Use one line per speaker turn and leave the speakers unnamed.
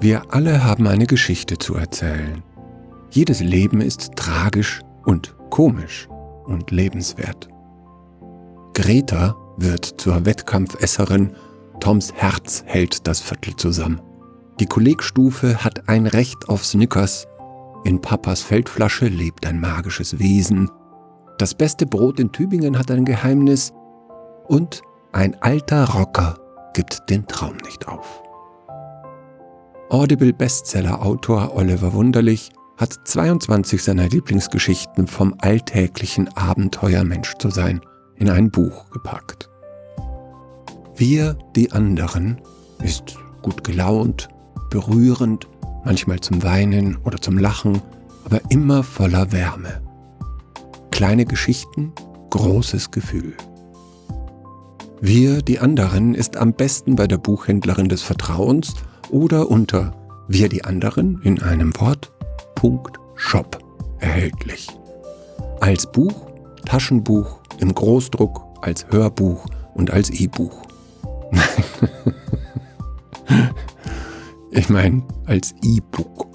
Wir alle haben eine Geschichte zu erzählen. Jedes Leben ist tragisch und komisch und lebenswert. Greta wird zur Wettkampfesserin, Toms Herz hält das Viertel zusammen. Die Kollegstufe hat ein Recht auf Snickers, in Papas Feldflasche lebt ein magisches Wesen, das beste Brot in Tübingen hat ein Geheimnis und ein alter Rocker gibt den Traum nicht auf. Audible-Bestseller-Autor Oliver Wunderlich hat 22 seiner Lieblingsgeschichten vom alltäglichen Abenteuermensch zu sein in ein Buch gepackt. Wir, die anderen, ist gut gelaunt, berührend, manchmal zum Weinen oder zum Lachen, aber immer voller Wärme. Kleine Geschichten, großes Gefühl. Wir, die anderen, ist am besten bei der Buchhändlerin des Vertrauens oder unter Wir die anderen in einem Wort .shop erhältlich. Als Buch, Taschenbuch, im Großdruck, als Hörbuch und als E-Buch. ich meine, als E-Book.